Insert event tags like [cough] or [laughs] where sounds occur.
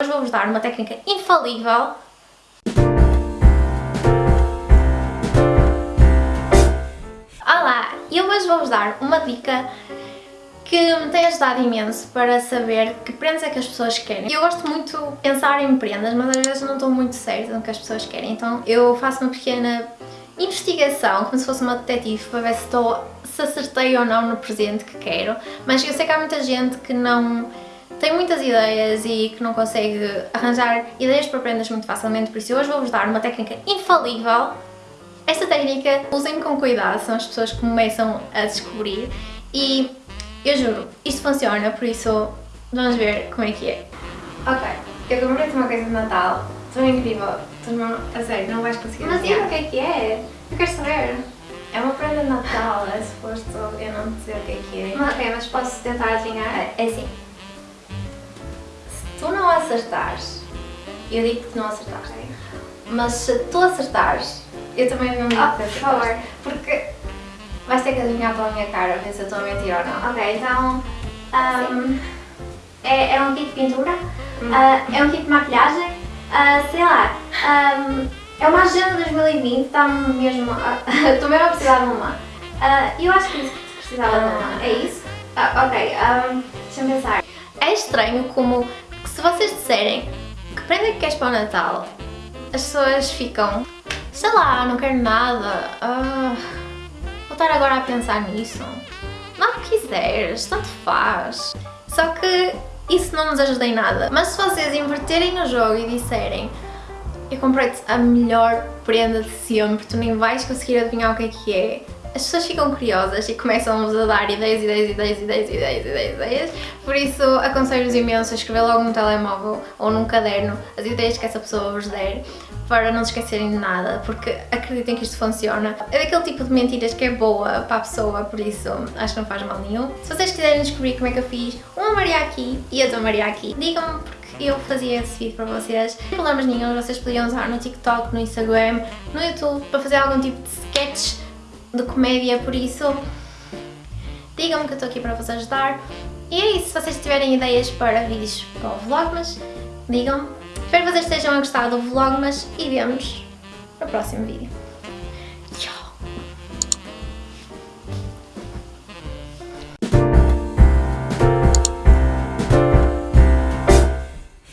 Hoje vou-vos dar uma técnica infalível Olá! Eu hoje vou-vos dar uma dica que me tem ajudado imenso para saber que prendas é que as pessoas querem. Eu gosto muito de pensar em prendas, mas às vezes não estou muito certa do que as pessoas querem, então eu faço uma pequena investigação, como se fosse uma detetive, para ver se, estou, se acertei ou não no presente que quero, mas eu sei que há muita gente que não tem muitas ideias e que não consegue arranjar ideias para prendas muito facilmente, por isso hoje vou-vos dar uma técnica infalível. Esta técnica, usem com cuidado, são as pessoas que começam a descobrir e eu juro, isto funciona, por isso vamos ver como é que é. Ok, eu comprei-te uma coisa de Natal, tão incrível, a sério, não vais conseguir Mas diga o que é que é, eu quero saber. É uma prenda de Natal, é suposto eu não dizer o que é que é. Mas, ok, mas posso tentar adivinhar? É, é se tu não acertares, eu digo que não acertaste, mas se tu acertares, eu também não digo oh, que acertaste. Por favor. Porque vais ter que adivinhar pela minha cara, ver se eu estou a mentir ou não. Ok, então... Um, é, é um kit de pintura, hum. uh, é um kit de maquilhagem, uh, sei lá, um, é uma agenda 2020, está mesmo... [laughs] Estou mesmo a precisar de uma. Uh, eu acho que precisava de uma, é isso? ok, um, deixa-me pensar. É estranho como se vocês disserem que prenda que queres para o Natal, as pessoas ficam, sei lá, não quero nada, uh, vou estar agora a pensar nisso. Não quiseres, tanto faz. Só que isso não nos ajuda em nada. Mas se vocês inverterem o jogo e disserem eu comprei-te a melhor prenda de sempre, tu nem vais conseguir adivinhar o que é que é, as pessoas ficam curiosas e começam-vos a dar ideias, ideias, ideias, ideias, ideias, ideias, ideias. Por isso, aconselho-vos imenso a escrever logo no telemóvel ou num caderno as ideias que essa pessoa vos der para não se esquecerem de nada, porque acreditem que isto funciona. É daquele tipo de mentiras que é boa para a pessoa, por isso acho que não faz mal nenhum. Se vocês quiserem descobrir como é que eu fiz uma Maria aqui e outra Maria aqui, digam-me porque eu fazia esse vídeo para vocês. Sem problemas nenhum, vocês podiam usar no TikTok, no Instagram, no YouTube, para fazer algum tipo de sketch de comédia, por isso digam-me que eu estou aqui para vos ajudar. E é isso, se vocês tiverem ideias para vídeos para o Vlogmas, digam-me. Espero que vocês estejam a gostar do Vlogmas e vemos no próximo vídeo.